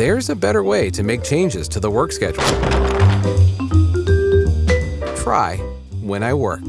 there's a better way to make changes to the work schedule. Try when I work.